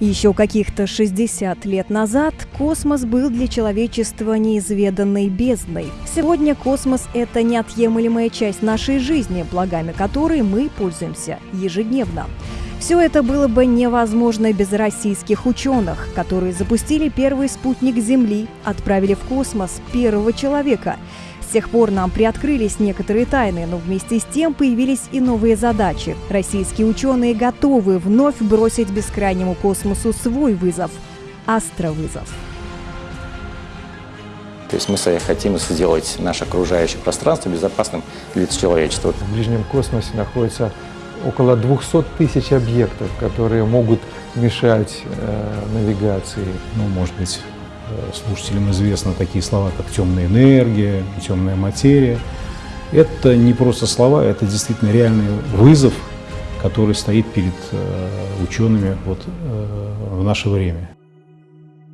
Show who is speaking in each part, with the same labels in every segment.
Speaker 1: Еще каких-то 60 лет назад космос был для человечества неизведанной бездной. Сегодня космос – это неотъемлемая часть нашей жизни, благами которой мы пользуемся ежедневно. Все это было бы невозможно без российских ученых, которые запустили первый спутник Земли, отправили в космос первого человека – с тех пор нам приоткрылись некоторые тайны, но вместе с тем появились и новые задачи. Российские ученые готовы вновь бросить бескрайнему космосу свой вызов – астровызов.
Speaker 2: То есть мы хотим сделать наше окружающее пространство безопасным для человечества.
Speaker 3: В ближнем космосе находится около 200 тысяч объектов, которые могут мешать э, навигации.
Speaker 4: Ну, может быть, слушателям известны такие слова, как темная энергия, темная материя. Это не просто слова, это действительно реальный вызов, который стоит перед э, учеными вот, э, в наше время.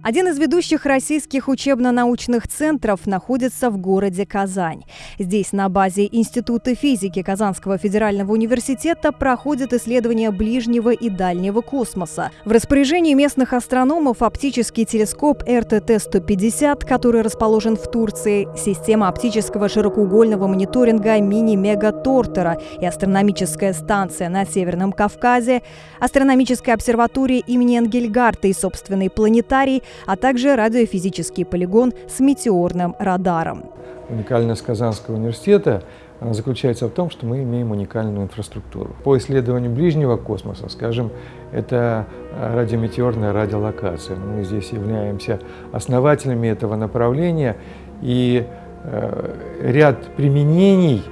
Speaker 1: Один из ведущих российских учебно-научных центров находится в городе Казань. Здесь на базе Института физики Казанского федерального университета проходят исследования ближнего и дальнего космоса. В распоряжении местных астрономов оптический телескоп РТТ-150, который расположен в Турции, система оптического широкоугольного мониторинга мини-мега Тортера и астрономическая станция на Северном Кавказе, астрономическая обсерватория имени Энгельгарта и собственный планетарий – а также радиофизический полигон с метеорным радаром.
Speaker 3: Уникальность Казанского университета заключается в том, что мы имеем уникальную инфраструктуру. По исследованию ближнего космоса, скажем, это радиометеорная радиолокация. Мы здесь являемся основателями этого направления, и э, ряд применений,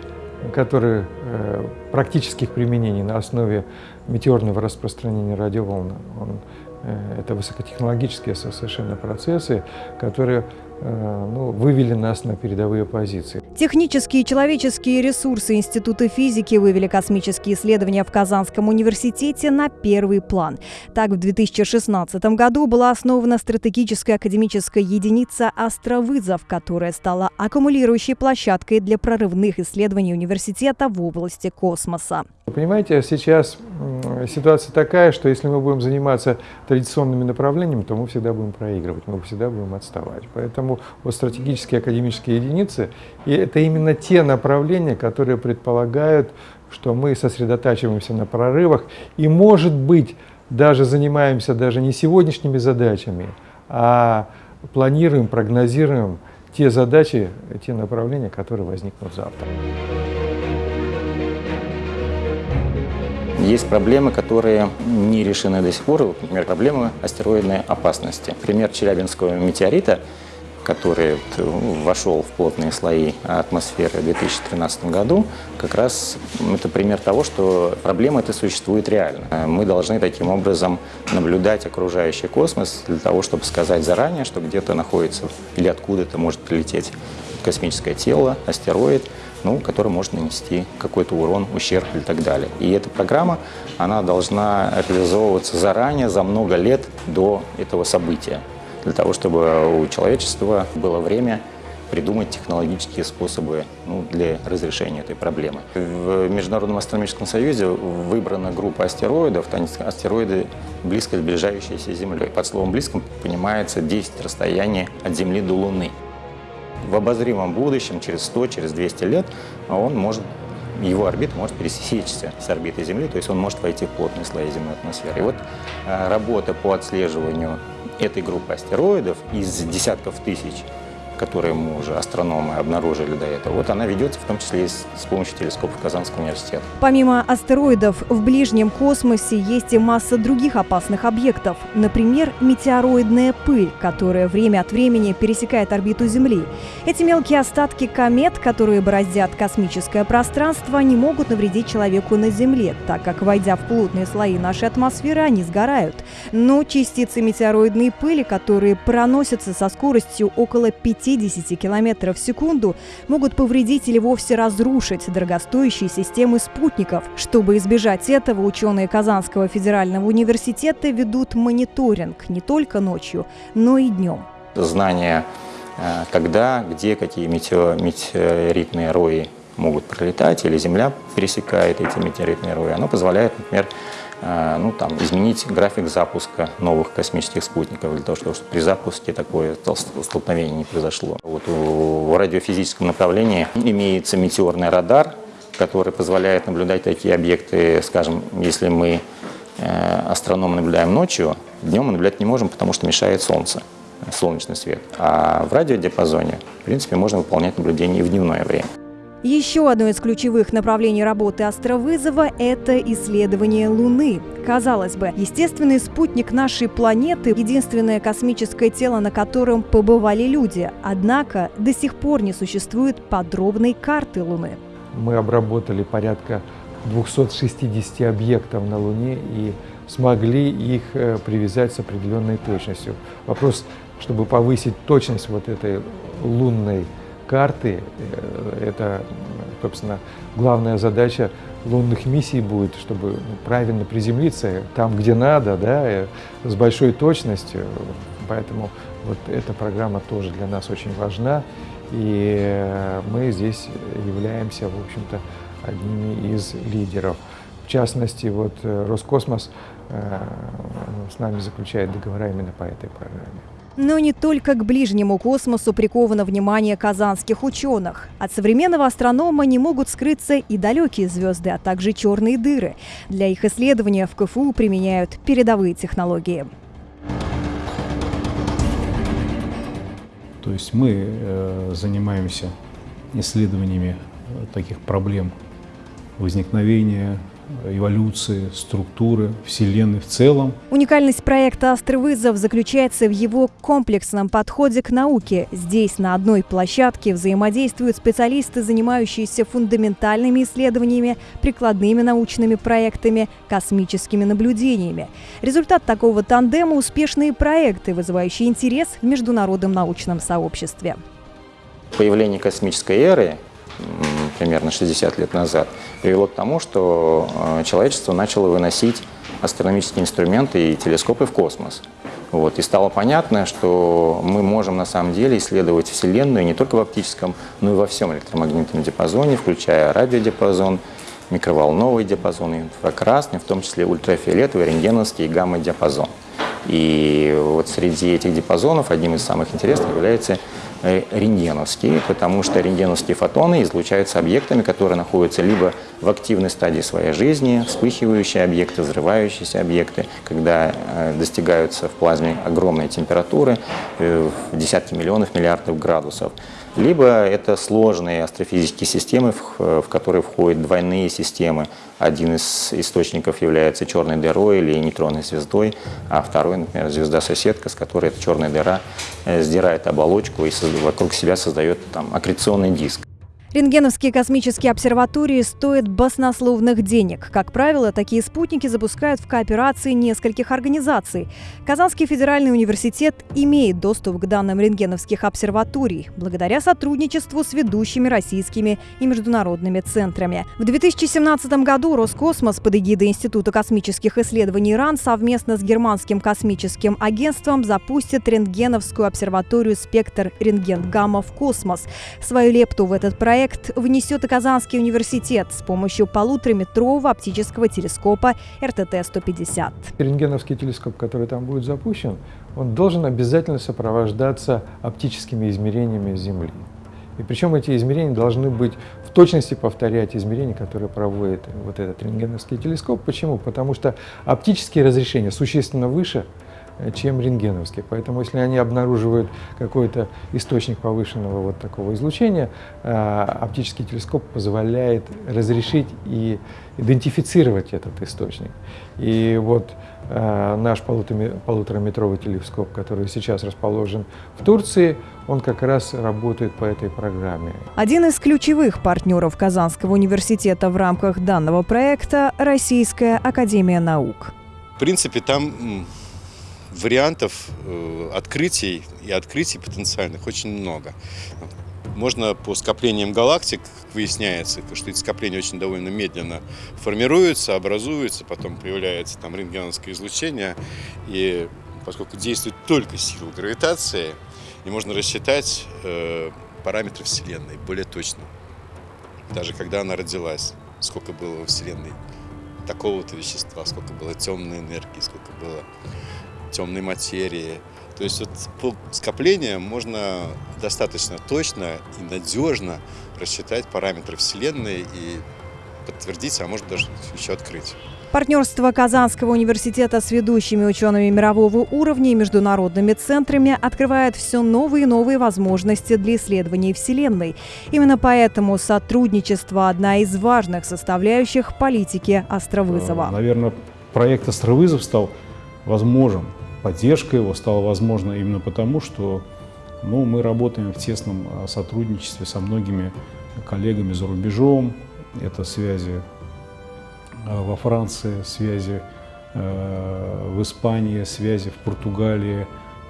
Speaker 3: которые, э, практических применений на основе метеорного распространения радиоволн, он Э, это высокотехнологические совершенно процессы, которые Э, ну, вывели нас на передовые позиции.
Speaker 1: Технические и человеческие ресурсы Института физики вывели космические исследования в Казанском университете на первый план. Так, в 2016 году была основана стратегическая академическая единица «Астровызов», которая стала аккумулирующей площадкой для прорывных исследований университета в области космоса.
Speaker 3: Вы понимаете, сейчас ситуация такая, что если мы будем заниматься традиционными направлениями, то мы всегда будем проигрывать, мы всегда будем отставать. Поэтому вот стратегические академические единицы, и это именно те направления, которые предполагают, что мы сосредотачиваемся на прорывах и, может быть, даже занимаемся даже не сегодняшними задачами, а планируем, прогнозируем те задачи, те направления, которые возникнут завтра.
Speaker 2: Есть проблемы, которые не решены до сих пор. Например, проблемы астероидной опасности. Пример Челябинского метеорита – который вошел в плотные слои атмосферы в 2013 году, как раз это пример того, что проблема эта существует реально. Мы должны таким образом наблюдать окружающий космос для того, чтобы сказать заранее, что где-то находится или откуда-то может прилететь космическое тело, астероид, ну, который может нанести какой-то урон, ущерб и так далее. И эта программа, она должна реализовываться заранее, за много лет до этого события для того, чтобы у человечества было время придумать технологические способы ну, для разрешения этой проблемы. В Международном астрономическом союзе выбрана группа астероидов, астероиды близко сближающиеся с Землей. Под словом «близко» понимается 10 расстояний от Земли до Луны. В обозримом будущем, через 100, через 200 лет, он может его орбита может пересечься с орбитой Земли, то есть он может войти в плотные слои земной атмосферы. И вот э, работа по отслеживанию этой группы астероидов из десятков тысяч которые мы уже астрономы обнаружили до этого, вот она ведется в том числе и с, помощью телескопов Казанского университета.
Speaker 1: Помимо астероидов, в ближнем космосе есть и масса других опасных объектов. Например, метеороидная пыль, которая время от времени пересекает орбиту Земли. Эти мелкие остатки комет, которые бороздят космическое пространство, не могут навредить человеку на Земле, так как, войдя в плотные слои нашей атмосферы, они сгорают. Но частицы метеороидной пыли, которые проносятся со скоростью около 5 50 км в секунду могут повредить или вовсе разрушить дорогостоящие системы спутников. Чтобы избежать этого, ученые Казанского федерального университета ведут мониторинг не только ночью, но и днем.
Speaker 2: Знание, э, когда, где, какие метеоритные рои могут пролетать, или Земля пересекает эти метеоритные рои, оно позволяет, например, ну, там, изменить график запуска новых космических спутников, для того, чтобы при запуске такое столкновение не произошло. Вот в радиофизическом направлении имеется метеорный радар, который позволяет наблюдать такие объекты, скажем, если мы э, астрономы наблюдаем ночью, днем мы наблюдать не можем, потому что мешает солнце, солнечный свет. А в радиодиапазоне, в принципе, можно выполнять наблюдения и в дневное время.
Speaker 1: Еще одно из ключевых направлений работы астровызова – это исследование Луны. Казалось бы, естественный спутник нашей планеты – единственное космическое тело, на котором побывали люди. Однако до сих пор не существует подробной карты Луны.
Speaker 3: Мы обработали порядка 260 объектов на Луне и смогли их э, привязать с определенной точностью. Вопрос, чтобы повысить точность вот этой лунной карты, э, это, собственно, главная задача лунных миссий будет, чтобы ну, правильно приземлиться там, где надо, да, э, с большой точностью. Поэтому вот эта программа тоже для нас очень важна. И э, мы здесь являемся, в общем-то, одними из лидеров. В частности, вот Роскосмос с нами заключает договора именно по этой программе.
Speaker 1: Но не только к ближнему космосу приковано внимание казанских ученых. От современного астронома не могут скрыться и далекие звезды, а также черные дыры. Для их исследования в КФУ применяют передовые технологии.
Speaker 4: То есть мы э, занимаемся исследованиями э, таких проблем возникновения эволюции, структуры Вселенной в целом.
Speaker 1: Уникальность проекта «Острый заключается в его комплексном подходе к науке. Здесь на одной площадке взаимодействуют специалисты, занимающиеся фундаментальными исследованиями, прикладными научными проектами, космическими наблюдениями. Результат такого тандема – успешные проекты, вызывающие интерес в международном научном сообществе.
Speaker 2: Появление космической эры примерно 60 лет назад, привело к тому, что э, человечество начало выносить астрономические инструменты и телескопы в космос. Вот. И стало понятно, что мы можем на самом деле исследовать Вселенную не только в оптическом, но и во всем электромагнитном диапазоне, включая радиодиапазон, микроволновый диапазон, инфракрасный, в том числе ультрафиолетовый, рентгеновский и гамма-диапазон. И вот среди этих диапазонов одним из самых интересных является рентгеновские, потому что рентгеновские фотоны излучаются объектами, которые находятся либо в активной стадии своей жизни, вспыхивающие объекты, взрывающиеся объекты, когда э, достигаются в плазме огромной температуры, э, в десятки миллионов, миллиардов градусов либо это сложные астрофизические системы, в, которые входят двойные системы. Один из источников является черной дырой или нейтронной звездой, а второй, например, звезда-соседка, с которой эта черная дыра э, сдирает оболочку и вокруг себя создает там, аккреционный диск.
Speaker 1: Рентгеновские космические обсерватории стоят баснословных денег. Как правило, такие спутники запускают в кооперации нескольких организаций. Казанский федеральный университет имеет доступ к данным рентгеновских обсерваторий благодаря сотрудничеству с ведущими российскими и международными центрами. В 2017 году Роскосмос под эгидой Института космических исследований РАН совместно с Германским космическим агентством запустит рентгеновскую обсерваторию «Спектр рентген-гамма» в космос. Свою лепту в этот проект проект внесет и Казанский университет с помощью полутораметрового оптического телескопа РТТ-150.
Speaker 3: Рентгеновский телескоп, который там будет запущен, он должен обязательно сопровождаться оптическими измерениями Земли. И причем эти измерения должны быть в точности повторять измерения, которые проводит вот этот рентгеновский телескоп. Почему? Потому что оптические разрешения существенно выше, чем рентгеновские. Поэтому если они обнаруживают какой-то источник повышенного вот такого излучения, э, оптический телескоп позволяет разрешить и идентифицировать этот источник. И вот э, наш полутораметровый телескоп, который сейчас расположен в Турции, он как раз работает по этой программе.
Speaker 1: Один из ключевых партнеров Казанского университета в рамках данного проекта – Российская академия наук.
Speaker 5: В принципе, там вариантов э, открытий и открытий потенциальных очень много. Можно по скоплениям галактик, выясняется, что эти скопления очень довольно медленно формируются, образуются, потом появляется там рентгеновское излучение, и поскольку действует только сила гравитации, и можно рассчитать э, параметры Вселенной более точно, даже когда она родилась, сколько было во Вселенной такого-то вещества, сколько было темной энергии, сколько было темной материи. То есть вот по скоплениям можно достаточно точно и надежно рассчитать параметры Вселенной и подтвердить, а может даже еще открыть.
Speaker 1: Партнерство Казанского университета с ведущими учеными мирового уровня и международными центрами открывает все новые и новые возможности для исследований Вселенной. Именно поэтому сотрудничество – одна из важных составляющих политики Островызова.
Speaker 4: Наверное, проект Островызов стал возможен, поддержка его стала возможна именно потому, что ну, мы работаем в тесном а, сотрудничестве со многими коллегами за рубежом. Это связи Э, во Франции, связи э, в Испании, связи в Португалии,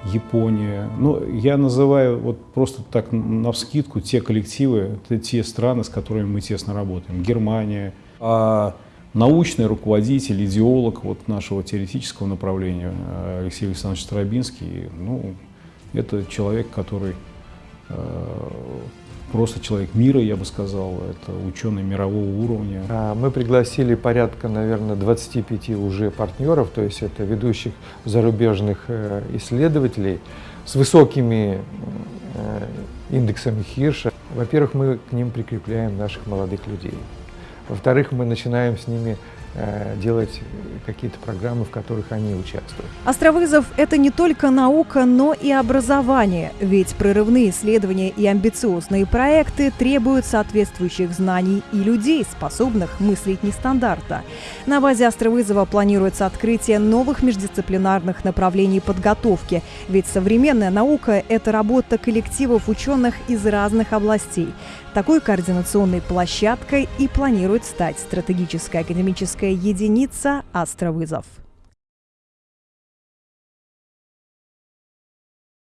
Speaker 4: Япония. Ну, я называю вот просто так на вскидку те коллективы, те страны, с которыми мы тесно работаем. Германия. А научный руководитель, идеолог вот нашего теоретического направления э, Алексей Александрович Старобинский, ну, это человек, который просто человек мира, я бы сказал, это ученый мирового уровня.
Speaker 3: А, мы пригласили порядка, наверное, 25 уже партнеров, то есть это ведущих зарубежных э, исследователей с высокими э, индексами Хирша. Во-первых, мы к ним прикрепляем наших молодых людей. Во-вторых, мы начинаем с ними делать какие-то программы, в которых они участвуют.
Speaker 1: Островызов – это не только наука, но и образование, ведь прорывные исследования и амбициозные проекты требуют соответствующих знаний и людей, способных мыслить нестандартно. На базе Островызова планируется открытие новых междисциплинарных направлений подготовки, ведь современная наука – это работа коллективов ученых из разных областей. Такой координационной площадкой и планирует стать стратегическая академическая единица «Астровызов».